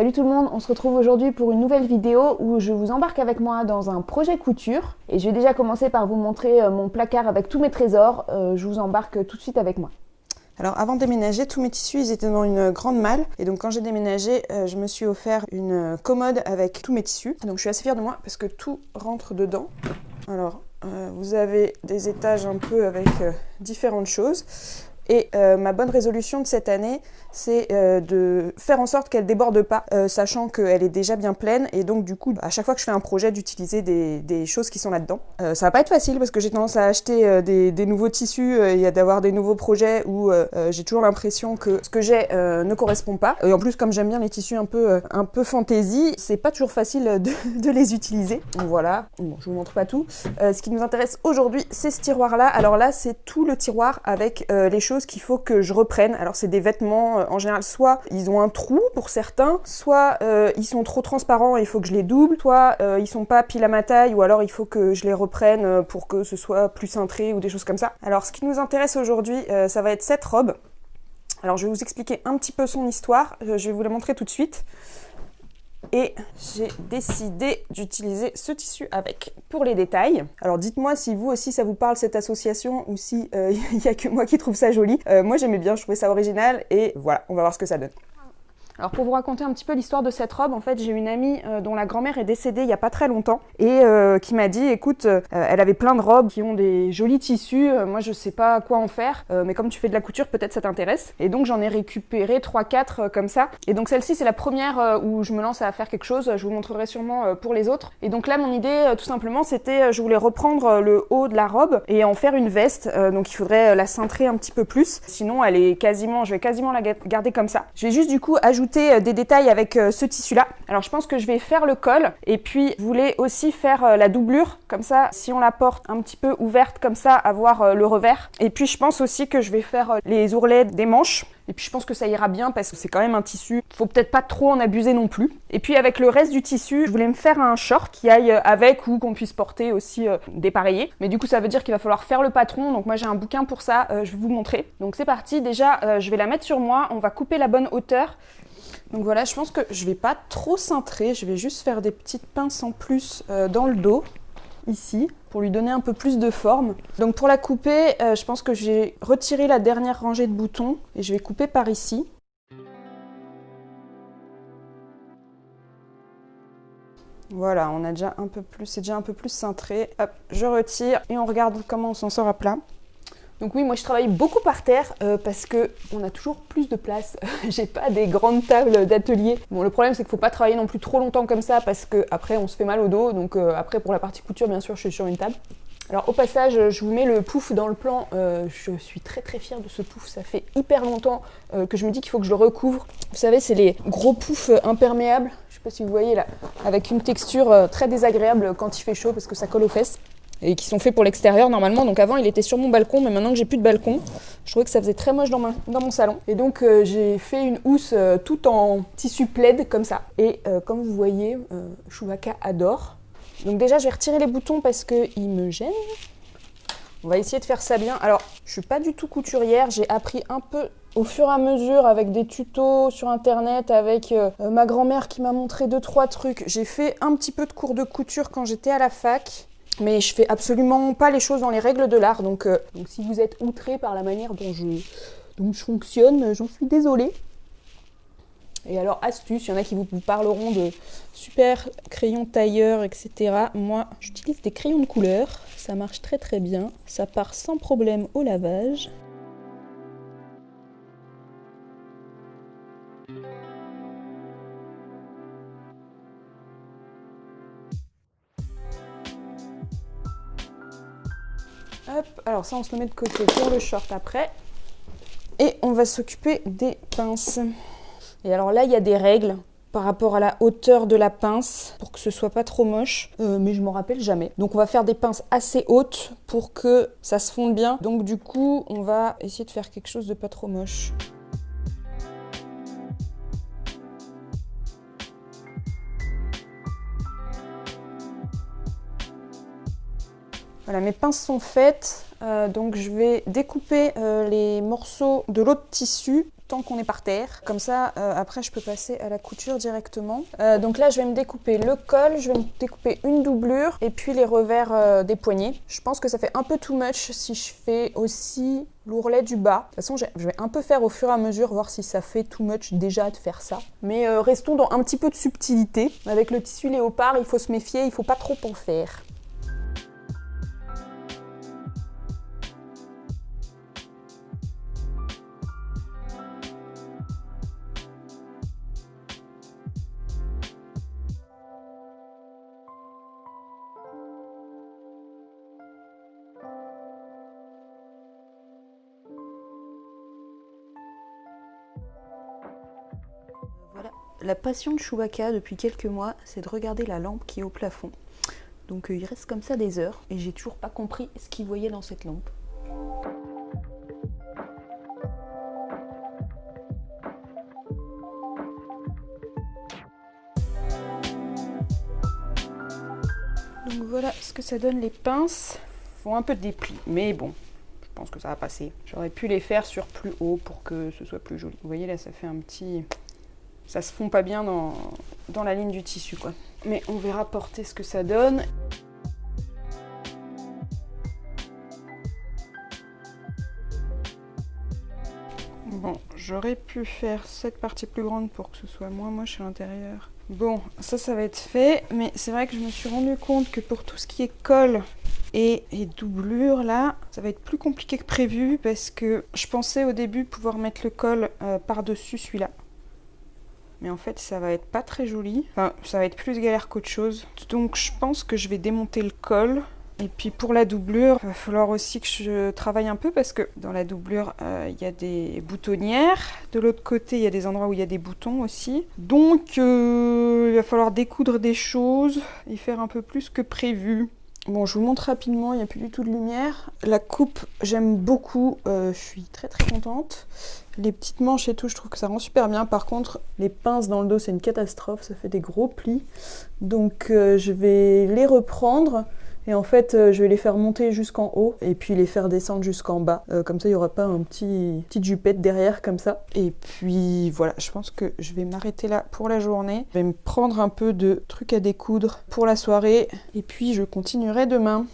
Salut tout le monde, on se retrouve aujourd'hui pour une nouvelle vidéo où je vous embarque avec moi dans un projet couture. Et je vais déjà commencer par vous montrer euh, mon placard avec tous mes trésors. Euh, je vous embarque tout de suite avec moi. Alors avant de déménager, tous mes tissus ils étaient dans une grande malle et donc quand j'ai déménagé, euh, je me suis offert une commode avec tous mes tissus. Donc je suis assez fière de moi parce que tout rentre dedans. Alors vous avez des étages un peu avec différentes choses. Et euh, ma bonne résolution de cette année, c'est euh, de faire en sorte qu'elle déborde pas, euh, sachant qu'elle est déjà bien pleine. Et donc du coup, à chaque fois que je fais un projet, d'utiliser des, choses qui sont là-dedans. ça va pas être facile parce que j'ai tendance à acheter des, nouveaux tissus et d'avoir des nouveaux projets où j'ai toujours l'impression que ce que j'ai ne correspond pas. Et en plus, comme j'aime bien les tissus un peu, un fantasy, c'est pas toujours facile de, les utiliser. Donc voilà, bon, je vous montre pas tout. ce qui nous intéresse aujourd'hui, c'est ce tiroir-là. Alors là, c'est tout le tiroir avec les choses qu'il faut que je reprenne. Alors c'est des vêtements, euh, en général, soit ils ont un trou pour certains, soit euh, ils sont trop transparents et il faut que je les double, soit euh, ils sont pas pile à ma taille, ou alors il faut que je les reprenne pour que ce soit plus cintré ou des choses comme ça. Alors ce qui nous intéresse aujourd'hui, ça va être cette robe. Alors je vais vous expliquer un petit peu son histoire, je vais vous la montrer tout de suite et j'ai décidé d'utiliser ce tissu avec pour les détails. Alors dites-moi si vous aussi ça vous parle cette association ou si euh, il n'y a que moi qui trouve ça joli. Euh, moi j'aimais bien, je trouvais ça original et voilà, on va voir ce que ça donne. Alors pour vous raconter un petit peu l'histoire de cette robe, en fait j'ai une amie euh, dont la grand-mère est décédée il n'y a pas très longtemps et euh, qui m'a dit écoute, euh, elle avait plein de robes qui ont des jolis tissus, moi je sais pas quoi en faire, mais comme tu fais de la couture peut-être ça t'intéresse. Et donc j'en ai récupéré 3-4 comme ça. Et donc celle-ci c'est la première où je me lance à faire quelque chose, je vous montrerai sûrement pour les autres. Et donc là mon idée tout simplement c'était je voulais reprendre le haut de la robe et en faire une veste, donc il faudrait la cintrer un petit peu plus. Sinon elle est quasiment, je vais quasiment la garder comme ça. Je vais juste du coup ajouter euh, des détails avec euh, ce tissu là. Alors je pense que je vais faire le col et puis je voulais aussi faire euh, la doublure comme ça si on la porte un petit peu ouverte comme ça avoir le revers. Et puis je pense aussi que je vais faire les ourlets des manches. Et puis je pense que ça ira bien parce que c'est quand même un tissu. Faut peut-être pas trop en abuser non plus. Et puis avec le reste du tissu, je voulais me faire un short qui aille avec ou qu'on puisse porter aussi dépareillé. Mais du coup ça veut dire qu'il va falloir faire le patron. Donc moi j'ai un bouquin pour ça, je vais vous montrer. Donc c'est parti. Déjà je vais la mettre sur moi. On va couper la bonne hauteur. Donc voilà, je pense que je vais pas trop cintrer, je vais juste faire des petites pinces en plus euh, dans le dos, ici, pour lui donner un peu plus de forme. Donc pour la couper, euh, je pense que j'ai retiré la dernière rangée de boutons et je vais couper par ici. Voilà, on a déjà un peu plus, c'est déjà un peu plus cintré. Hop, je retire et on regarde comment on s'en sort à plat. Donc oui, moi je travaille beaucoup par terre euh, parce que on a toujours plus de place. J'ai pas des grandes tables d'atelier. Bon, le problème c'est qu'il faut pas travailler non plus trop longtemps comme ça parce que après on se fait mal au dos. Donc euh, après pour la partie couture, bien sûr, je suis sur une table. Alors au passage, je vous mets le pouf dans le plan. Euh, je suis très très fière de ce pouf. Ça fait hyper longtemps que je me dis qu'il faut que je le recouvre. Vous savez, c'est les gros poufs imperméables. Je sais pas si vous voyez là, avec une texture très désagréable quand il fait chaud parce que ça colle aux fesses et qui sont faits pour l'extérieur normalement. Donc avant il était sur mon balcon, mais maintenant que j'ai plus de balcon, je trouvais que ça faisait très moche dans, mon salon. Et donc euh, j'ai fait une housse euh, tout en tissu plaid comme ça. Et euh, comme vous voyez, Chewbacca adore. Donc déjà je vais retirer les boutons parce qu'ils me gênent. On va essayer de faire ça bien. Alors je suis pas du tout couturière, j'ai appris un peu au fur et à mesure avec des tutos sur internet, avec ma grand-mère qui m'a montré deux trois trucs. J'ai fait un petit peu de cours de couture quand j'étais à la fac mais je fais absolument pas les choses dans les règles de l'art. Donc, euh, si vous êtes outré par la manière dont je, je fonctionne, j'en suis désolée. Et alors, astuce, il y en a qui vous, parleront de super crayons tailleur, etc. Moi, j'utilise des crayons de couleur. Ça marche très très bien. Ça part sans problème au lavage. Alors ça on se le met de côté pour le short après. Et on va s'occuper des pinces. Et alors là, il y a des règles par rapport à la hauteur de la pince pour que ce soit pas trop moche, euh, mais je m'en rappelle jamais. Donc on va faire des pinces assez hautes pour que ça se fonde bien. Donc du coup, on va essayer de faire quelque chose de pas trop moche. Voilà, mes pinces sont faites, euh, donc je vais découper euh, les morceaux de l'autre tissu tant qu'on est par terre. Comme ça, euh, après, je peux passer à la couture directement. Donc là, je vais me découper le col, je vais me découper une doublure et puis les revers des poignets. Je pense que ça fait un peu too much si je fais aussi l'ourlet du bas. De toute façon, je vais un peu faire au fur et à mesure, voir si ça fait too much déjà de faire ça. Mais restons dans un petit peu de subtilité. Avec le tissu léopard, il faut se méfier, il faut pas trop en faire. La passion de Chewbacca depuis quelques mois, c'est de regarder la lampe qui est au plafond. Donc euh, il reste comme ça des heures et j'ai toujours pas compris ce qu'il voyait dans cette lampe. Donc voilà ce que ça donne les pinces. Font un peu de dépli, mais bon, je pense que ça va passer. J'aurais pu les faire sur plus haut pour que ce soit plus joli. Vous voyez là, ça fait un petit, ça se fond pas bien dans, la ligne du tissu quoi. Mais on verra porter ce que ça donne. Bon, j'aurais pu faire cette partie plus grande pour que ce soit moins moche à l'intérieur. Bon, ça, ça va être fait, mais c'est vrai que je me suis rendu compte que pour tout ce qui est col et, doublure, là, ça va être plus compliqué que prévu parce que je pensais au début pouvoir mettre le col euh, par-dessus celui-là mais en fait ça va être pas très joli. Enfin, ça va être plus galère qu'autre chose. Donc je pense que je vais démonter le col. Et puis pour la doublure, il va falloir aussi que je travaille un peu parce que dans la doublure, euh, il y a des boutonnières. De l'autre côté, il y a des endroits où il y a des boutons aussi. Donc euh, il va falloir découdre des choses et faire un peu plus que prévu. Bon, je vous montre rapidement, il n'y a plus du tout de lumière. La coupe, j'aime beaucoup, euh, je suis très très contente. Les petites manches et tout, je trouve que ça rend super bien. Par contre, les pinces dans le dos, c'est une catastrophe, ça fait des gros plis. Donc euh, je vais les reprendre. Et en fait, euh, je vais les faire monter jusqu'en haut et puis les faire descendre jusqu'en bas. Euh, comme ça, il n'y aura pas un petit petite jupette derrière comme ça. Et puis voilà, je pense que je vais m'arrêter là pour la journée. Je vais me prendre un peu de trucs à découdre pour la soirée. Et puis je continuerai demain.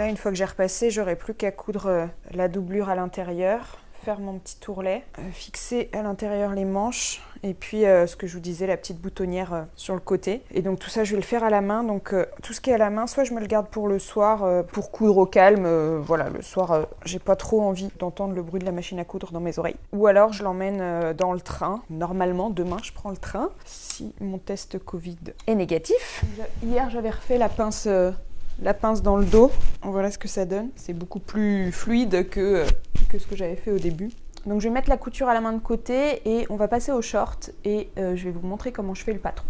Là, une fois que j'ai repassé, j'aurai plus qu'à coudre euh, la doublure à l'intérieur, faire mon petit tourlet, euh, fixer à l'intérieur les manches et puis euh, ce que je vous disais, la petite boutonnière sur le côté. Et donc tout ça, je vais le faire à la main. Donc tout ce qui est à la main, soit je me le garde pour le soir, pour coudre au calme. voilà, le soir, j'ai pas trop envie d'entendre le bruit de la machine à coudre dans mes oreilles. Ou alors je l'emmène dans le train. Normalement, demain, je prends le train si mon test Covid est négatif. Hier, j'avais refait la pince la pince dans le dos. Voilà ce que ça donne. C'est beaucoup plus fluide que, ce que j'avais fait au début. Donc je vais mettre la couture à la main de côté et on va passer au short et euh, je vais vous montrer comment je fais le patron.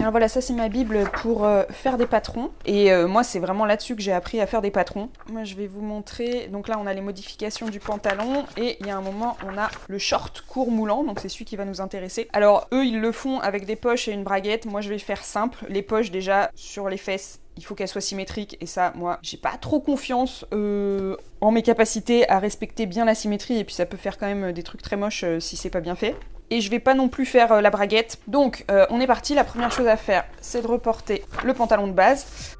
Alors voilà, ça c'est ma bible pour euh, faire des patrons. Et euh, moi c'est vraiment là-dessus que j'ai appris à faire des patrons. Moi je vais vous montrer, donc là on a les modifications du pantalon et il y a un moment on a le short court moulant, donc c'est celui qui va nous intéresser. Alors eux ils le font avec des poches et une braguette, moi je vais faire simple. Les poches déjà sur les fesses il faut qu'elle soit symétrique et ça moi j'ai pas trop confiance euh, en mes capacités à respecter bien la symétrie et puis ça peut faire quand même des trucs très moches si c'est pas bien fait et je vais pas non plus faire euh, la braguette. Donc euh, on est parti, la première chose à faire c'est de reporter le pantalon de base.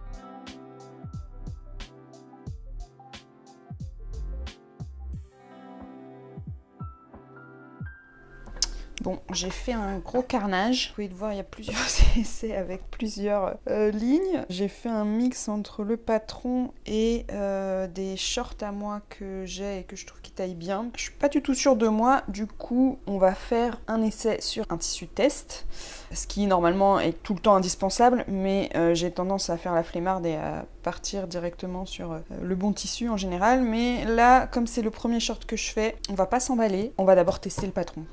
J'ai fait un gros carnage. Vous pouvez le voir, il y a plusieurs essais avec plusieurs euh, lignes. J'ai fait un mix entre le patron et euh, des shorts à moi que j'ai et que je trouve qui taillent bien. Je suis pas du tout sûre de moi, du coup, on va faire un essai sur un tissu test, ce qui normalement est tout le temps indispensable, mais euh, j'ai tendance à faire la flemmarde et à partir directement sur le bon tissu en général. Mais là, comme c'est le premier short que je fais, on va pas s'emballer. On va d'abord tester le patron.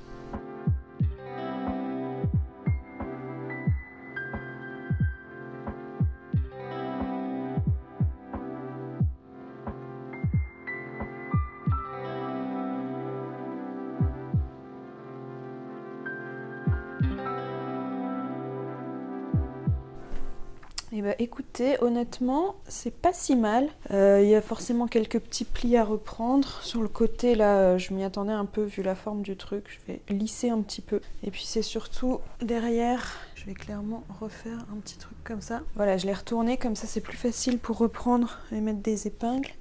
Eh ben, écoutez, honnêtement, c'est pas si mal. Euh, il y a forcément quelques petits plis à reprendre. Sur le côté, là, euh, je m'y attendais un peu vu la forme du truc. Je vais lisser un petit peu. Et puis c'est surtout derrière, je vais clairement refaire un petit truc comme ça. Voilà, je l'ai retourné, comme ça c'est plus facile pour reprendre et mettre des épingles.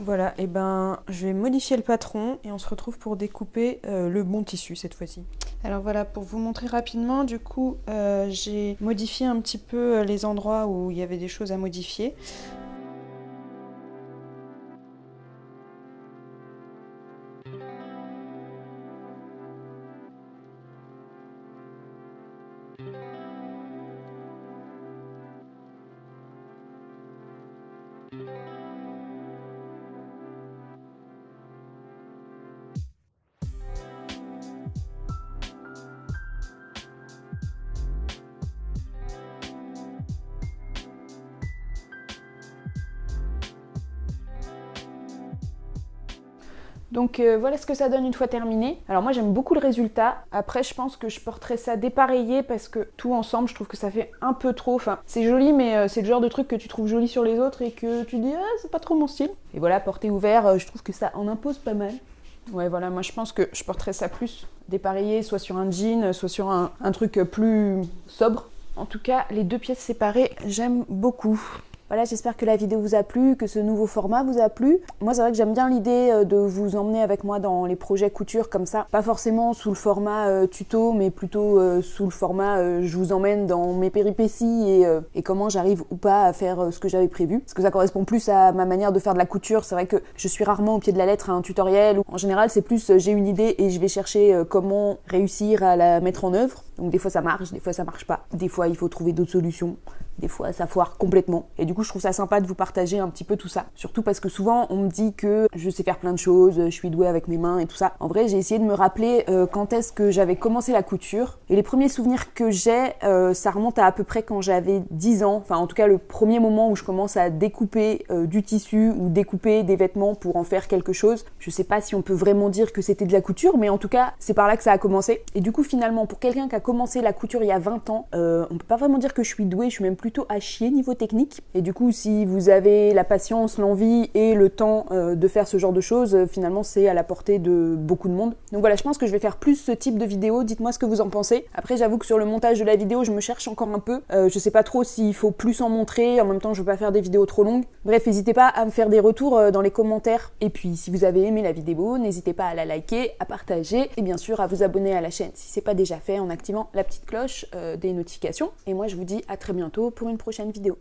Voilà, et ben je vais modifier le patron et on se retrouve pour découper euh, le bon tissu cette fois-ci. Alors voilà, pour vous montrer rapidement, du coup euh, j'ai modifié un petit peu euh, les endroits où il y avait des choses à modifier. Donc euh, voilà ce que ça donne une fois terminé. Alors moi j'aime beaucoup le résultat. Après je pense que je porterai ça dépareillé parce que tout ensemble je trouve que ça fait un peu trop. Enfin c'est joli mais euh, c'est le genre de truc que tu trouves joli sur les autres et que tu dis ah c'est pas trop mon style. Et voilà porté ouvert euh, je trouve que ça en impose pas mal. Ouais voilà moi je pense que je porterai ça plus dépareillé soit sur un jean soit sur un truc plus sobre. En tout cas les deux pièces séparées j'aime beaucoup. Voilà, j'espère que la vidéo vous a plu, que ce nouveau format vous a plu. Moi, c'est vrai que j'aime bien l'idée euh, de vous emmener avec moi dans les projets couture comme ça. Pas forcément sous le format euh, tuto, mais plutôt euh, sous le format je vous emmène dans mes péripéties et, et comment j'arrive ou pas à faire ce que j'avais prévu. Parce que ça correspond plus à ma manière de faire de la couture. C'est vrai que je suis rarement au pied de la lettre à un tutoriel. En général, c'est plus j'ai une idée et je vais chercher comment réussir à la mettre en œuvre. Donc des fois ça marche, des fois ça marche pas. Des fois il faut trouver d'autres solutions. Des fois ça foire complètement. Et du coup je trouve ça sympa de vous partager un petit peu tout ça. Surtout parce que souvent on me dit que je sais faire plein de choses, je suis douée avec mes mains et tout ça. En vrai j'ai essayé de me rappeler euh, quand est-ce que j'avais commencé la couture. Et les premiers souvenirs que j'ai, euh, ça remonte à à peu près quand j'avais 10 ans. Enfin en tout cas le premier moment où je commence à découper euh, du tissu ou découper des vêtements pour en faire quelque chose. Je sais pas si on peut vraiment dire que c'était de la couture, mais en tout cas c'est par là que ça a commencé. Et du coup finalement pour quelqu'un qui a commencé la couture il y a 20 ans, on peut pas vraiment dire que je suis douée, je suis même plutôt à chier niveau technique. Et du coup, si vous avez la patience, l'envie et le temps euh, de faire ce genre de choses, euh, finalement, c'est à la portée de beaucoup de monde. Donc voilà, je pense que je vais faire plus ce type de vidéo. Dites-moi ce que vous en pensez. Après, j'avoue que sur le montage de la vidéo, je me cherche encore un peu. Euh, je sais pas trop s'il faut plus en montrer. En même temps, je veux pas faire des vidéos trop longues. Bref, n'hésitez pas à me faire des retours dans les commentaires. Et puis, si vous avez aimé la vidéo, n'hésitez pas à la liker, à partager et bien sûr à vous abonner à la chaîne si c'est pas déjà fait en activant la petite cloche des notifications. Et moi, je vous dis à très bientôt pour une prochaine vidéo.